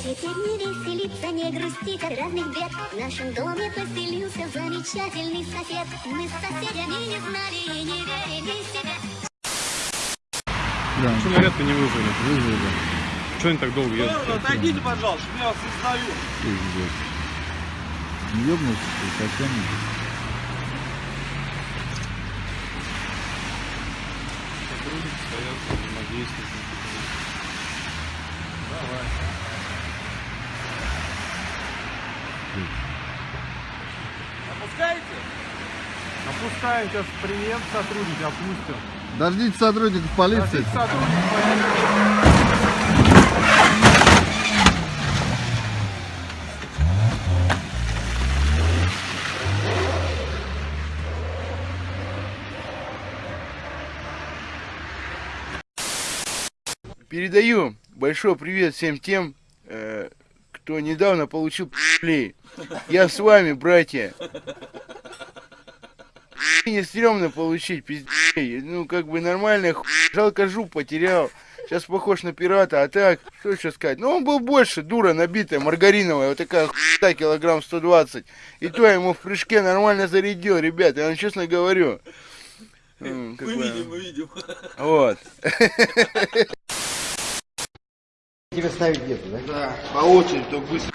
Теперь не веселиться, не грустить от разных бед В нашем доме поселился замечательный сосед Мы с соседями не знали и не верили себе Что наряд-то не вызвали? Вызвали. Что они так долго едут? Отойдите, пожалуйста, я вас. Не ёбнулся ты совсем? Сотрудники стоят, взаимодействуют. Давай. Опускаете? Опускаем сейчас прием сотрудники, опустим. Дождитесь сотрудников полиции. Сотрудники полиции. Передаю большой привет всем тем, э, кто недавно получил пи***лей. Я с вами, братья. Не стрёмно получить пиздей. Ну, как бы нормально, хуй. жалко жук потерял. Сейчас похож на пирата, а так, что еще сказать? Ну, он был больше, дура набитая, маргариновая, вот такая хуйта, килограмм 120. И то я ему в прыжке нормально зарядил, ребят, я вам честно говорю. Мы бы, видим, мы видим. Вот. Тебе ставить где-то, да? Да, по очереди, только быстро.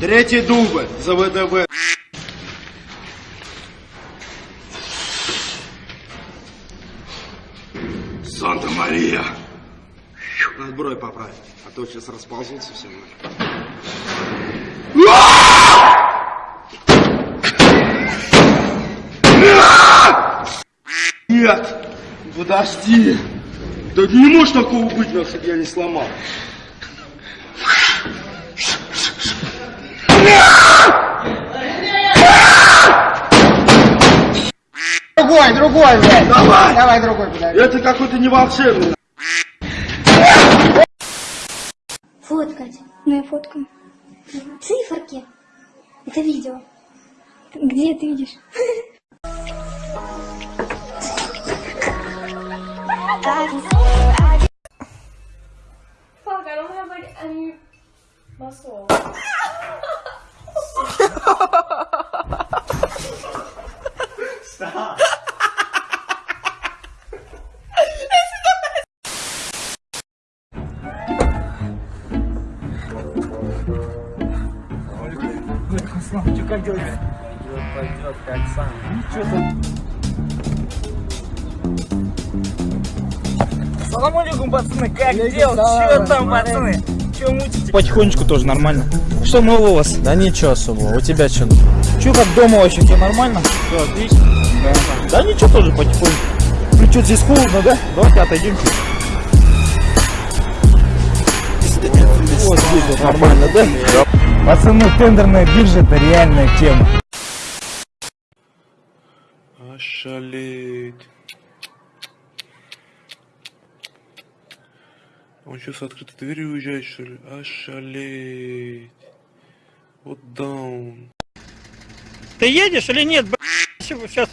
Третий дубль за ВДВ. Санта-Мария. Надо брови поправить, а то сейчас расползутся все. Нет! Подожди! Да не может такого быть, чтобы я не сломал. Другой, другой, блядь. Давай! Давай другой, подожди. Это какой-то не волшебный. Фоткать. Ну я фоткаю. Циферки. Это видео. Где ты видишь? Fuck, I don't have like any muscle. Stop. Руслан, что как делать? Пойдет, пойдет, как сам. Ничего там. Салам алейкум, пацаны, как дела? Че там, пацаны? Че мутите? Потихонечку тоже нормально. Что нового у вас? Да ничего особого. У тебя что? Че как дома вообще, все нормально? Все отлично. Да. да ничего тоже потихоньку. Ну что, здесь холодно, да? Давайте отойдем чуть. Вот здесь вот нормально, да? Пацаны, тендерная биржа это реальная тема. Ошалеть. Он что, с открытой дверью уезжает, что ли? Ошалеть. Вот даун. Ты едешь или нет? Сейчас.